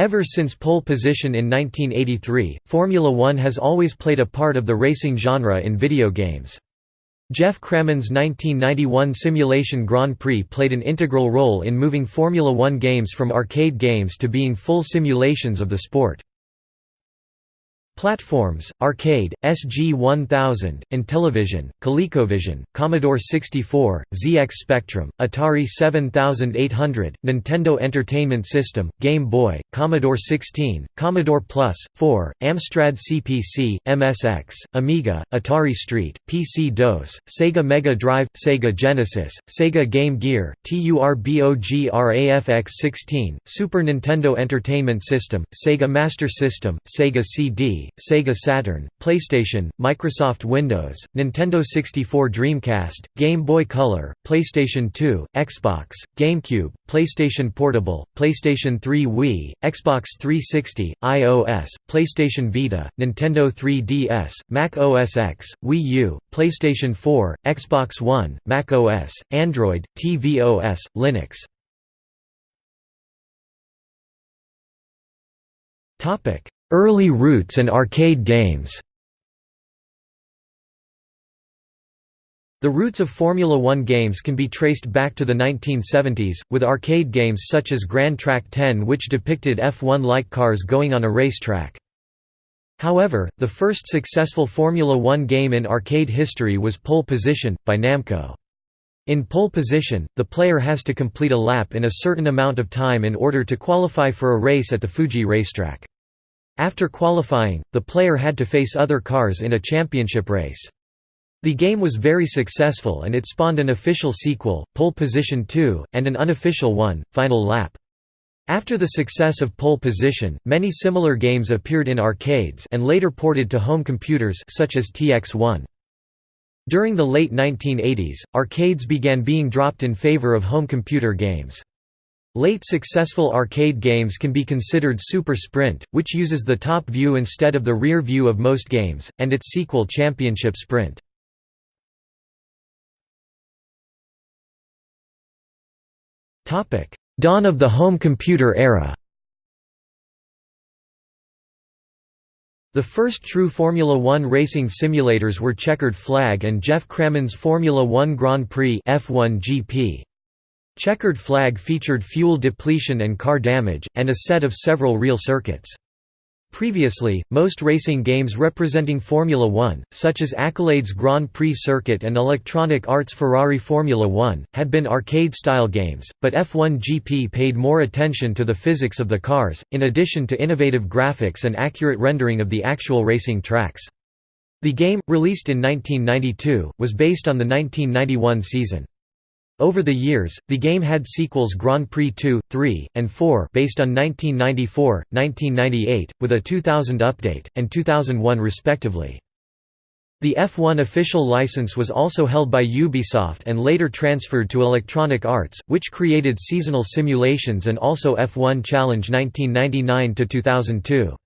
Ever since pole position in 1983, Formula One has always played a part of the racing genre in video games. Geoff Crammond's 1991 simulation Grand Prix played an integral role in moving Formula One games from arcade games to being full simulations of the sport. Platforms, Arcade, SG-1000, Intellivision, ColecoVision, Commodore 64, ZX Spectrum, Atari 7800, Nintendo Entertainment System, Game Boy, Commodore 16, Commodore Plus, 4, Amstrad CPC, MSX, Amiga, Atari ST, PC DOS, Sega Mega Drive, Sega Genesis, Sega Game Gear, TURBOGRAFX-16, Super Nintendo Entertainment System, Sega Master System, Sega CD, Sega Saturn, PlayStation, Microsoft Windows, Nintendo 64 Dreamcast, Game Boy Color, PlayStation 2, Xbox, GameCube, PlayStation Portable, PlayStation 3 Wii, Xbox 360, iOS, PlayStation Vita, Nintendo 3DS, Mac OS X, Wii U, PlayStation 4, Xbox One, Mac OS, Android, tvOS, Linux. Topic: Early roots and arcade games The roots of Formula One games can be traced back to the 1970s, with arcade games such as Gran Trak 10 which depicted F1-like cars going on a racetrack. However, the first successful Formula One game in arcade history was Pole Position, by Namco. In pole position, the player has to complete a lap in a certain amount of time in order to qualify for a race at the Fuji racetrack. After qualifying, the player had to face other cars in a championship race. The game was very successful and it spawned an official sequel, Pole Position 2, and an unofficial one, Final Lap. After the success of Pole Position, many similar games appeared in arcades and later ported to home computers such as TX1. During the late 1980s, arcades began being dropped in favor of home computer games. Late successful arcade games can be considered Super Sprint, which uses the top view instead of the rear view of most games, and its sequel Championship Sprint. Dawn of the home computer era The first true Formula One racing simulators were Checkered Flag and Geoff Crammond's Formula One Grand Prix F1 GP. Checkered Flag featured fuel depletion and car damage, and a set of several real circuits. Previously, most racing games representing Formula One, such as Accolade's Grand Prix Circuit and Electronic Arts' Ferrari Formula One, had been arcade-style games, but F1 GP paid more attention to the physics of the cars, in addition to innovative graphics and accurate rendering of the actual racing tracks. The game, released in 1992, was based on the 1991 season. Over the years, the game had sequels Grand Prix 2, 3, and 4 based on 1994, 1998, with a 2000 update, and 2001 respectively. The F1 official license was also held by Ubisoft and later transferred to Electronic Arts, which created seasonal simulations and also F1 Challenge 1999–2002.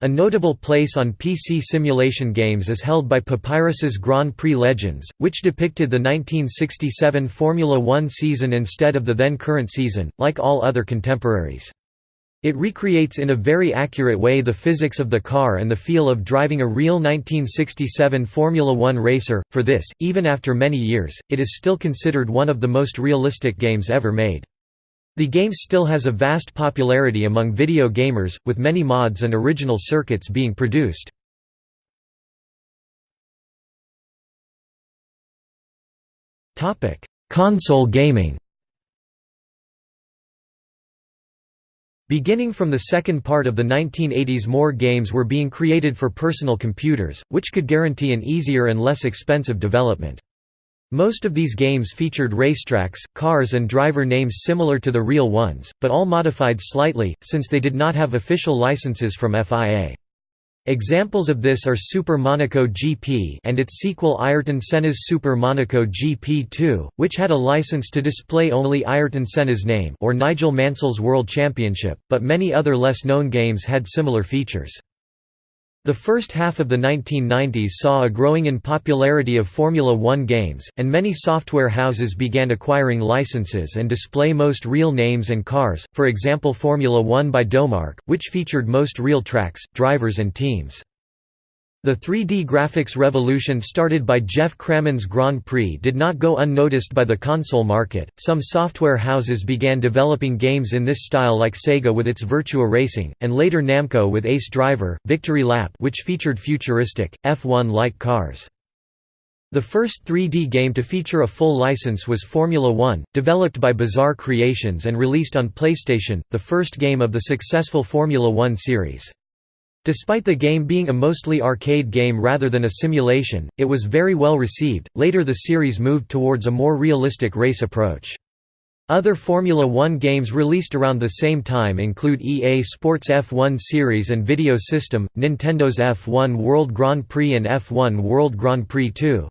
A notable place on PC simulation games is held by Papyrus's Grand Prix Legends, which depicted the 1967 Formula One season instead of the then current season, like all other contemporaries. It recreates in a very accurate way the physics of the car and the feel of driving a real 1967 Formula One racer. For this, even after many years, it is still considered one of the most realistic games ever made. The game still has a vast popularity among video gamers, with many mods and original circuits being produced. Console gaming Beginning from the second part of the 1980s more games were being created for personal computers, which could guarantee an easier and less expensive development. Most of these games featured racetracks, cars and driver names similar to the real ones, but all modified slightly, since they did not have official licenses from FIA. Examples of this are Super Monaco GP and its sequel Ayrton Senna's Super Monaco GP2, which had a license to display only Ayrton Senna's name or Nigel Mansell's World Championship, but many other less known games had similar features. The first half of the 1990s saw a growing in popularity of Formula One games, and many software houses began acquiring licenses and display most real names and cars, for example Formula One by Domark, which featured most real tracks, drivers and teams. The 3D graphics revolution started by Geoff Crammond's Grand Prix did not go unnoticed by the console market. Some software houses began developing games in this style like Sega with its Virtua Racing, and later Namco with Ace Driver, Victory Lap, which featured futuristic, F1-like cars. The first 3D game to feature a full license was Formula One, developed by Bizarre Creations and released on PlayStation, the first game of the successful Formula One series. Despite the game being a mostly arcade game rather than a simulation, it was very well received. Later, the series moved towards a more realistic race approach. Other Formula One games released around the same time include EA Sports F1 Series and Video System, Nintendo's F1 World Grand Prix and F1 World Grand Prix 2.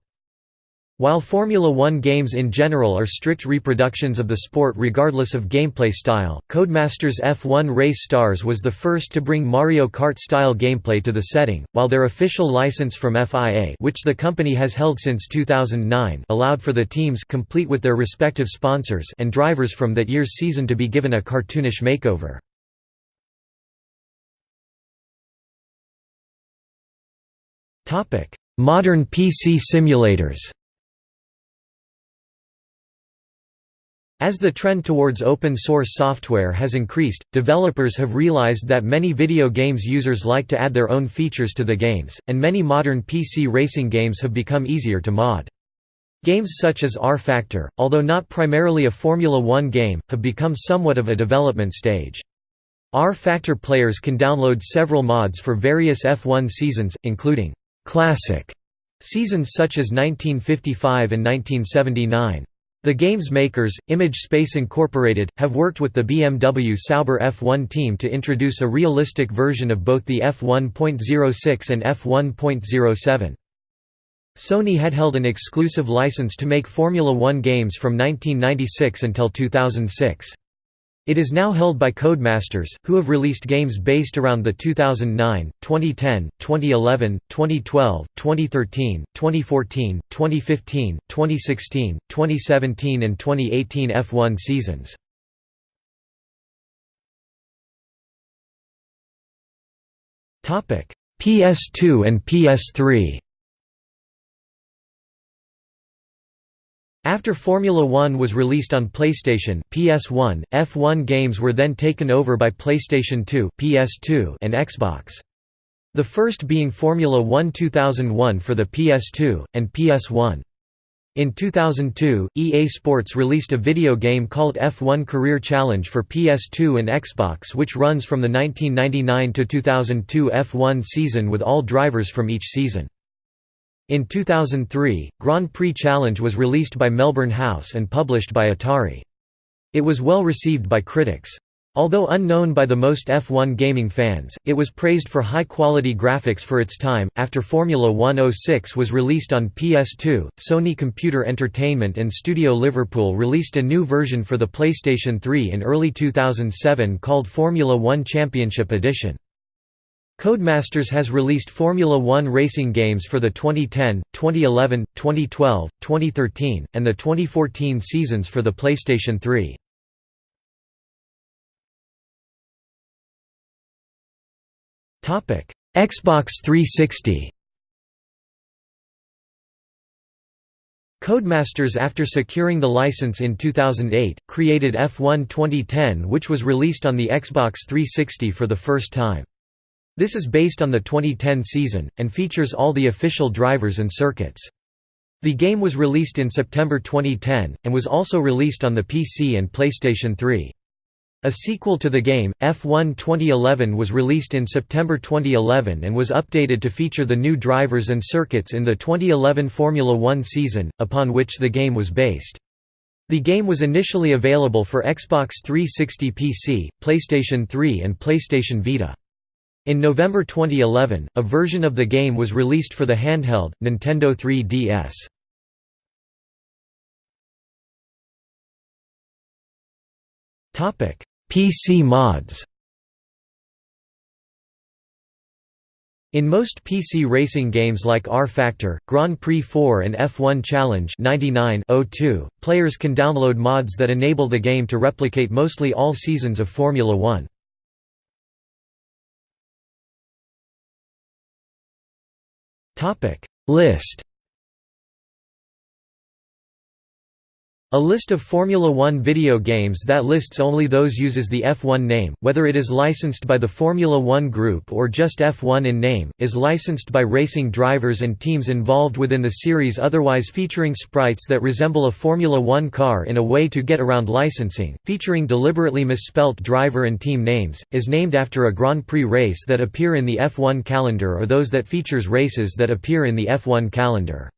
While Formula One games in general are strict reproductions of the sport regardless of gameplay style, Codemasters F1 Race Stars was the first to bring Mario Kart-style gameplay to the setting, while their official license from FIA which the company has held since 2009 allowed for the teams complete with their respective sponsors and drivers from that year's season to be given a cartoonish makeover. Modern PC simulators As the trend towards open-source software has increased, developers have realized that many video games users like to add their own features to the games, and many modern PC racing games have become easier to mod. Games such as rFactor, although not primarily a Formula One game, have become somewhat of a development stage. rFactor players can download several mods for various F1 seasons, including «classic» seasons such as 1955 and 1979. The game's makers, Image Space Incorporated, have worked with the BMW Sauber F1 team to introduce a realistic version of both the F1.06 and F1.07. Sony had held an exclusive license to make Formula One games from 1996 until 2006. It is now held by Codemasters, who have released games based around the 2009, 2010, 2011, 2012, 2013, 2014, 2015, 2016, 2017 and 2018 F1 seasons. PS2 and PS3 After Formula One was released on PlayStation PS1, F1 games were then taken over by PlayStation 2 PS2 and Xbox. The first being Formula One 2001 for the PS2, and PS1. In 2002, EA Sports released a video game called F1 Career Challenge for PS2 and Xbox which runs from the 1999–2002 F1 season with all drivers from each season. In 2003, Grand Prix Challenge was released by Melbourne House and published by Atari. It was well received by critics. Although unknown by the most F1 gaming fans, it was praised for high-quality graphics for its time. After Formula 106 was released on PS2, Sony Computer Entertainment and Studio Liverpool released a new version for the PlayStation 3 in early 2007 called Formula 1 Championship Edition. Codemasters has released Formula One racing games for the 2010, 2011, 2012, 2013, and the 2014 seasons for the PlayStation 3. Xbox 360 Codemasters after securing the license in 2008, created F1 2010 which was released on the Xbox 360 for the first time. This is based on the 2010 season, and features all the official drivers and circuits. The game was released in September 2010, and was also released on the PC and PlayStation 3. A sequel to the game, F1 2011 was released in September 2011 and was updated to feature the new drivers and circuits in the 2011 Formula One season, upon which the game was based. The game was initially available for Xbox 360 PC, PlayStation 3 and PlayStation Vita. In November 2011, a version of the game was released for the handheld, Nintendo 3DS. PC mods In most PC racing games like rFactor, Grand Prix 4 and F1 Challenge 99-02, players can download mods that enable the game to replicate mostly all seasons of Formula One. List A list of Formula One video games that lists only those uses the F1 name, whether it is licensed by the Formula One Group or just F1 in name, is licensed by racing drivers and teams involved within the series otherwise featuring sprites that resemble a Formula One car in a way to get around licensing, featuring deliberately misspelt driver and team names, is named after a Grand Prix race that appear in the F1 calendar or those that features races that appear in the F1 calendar.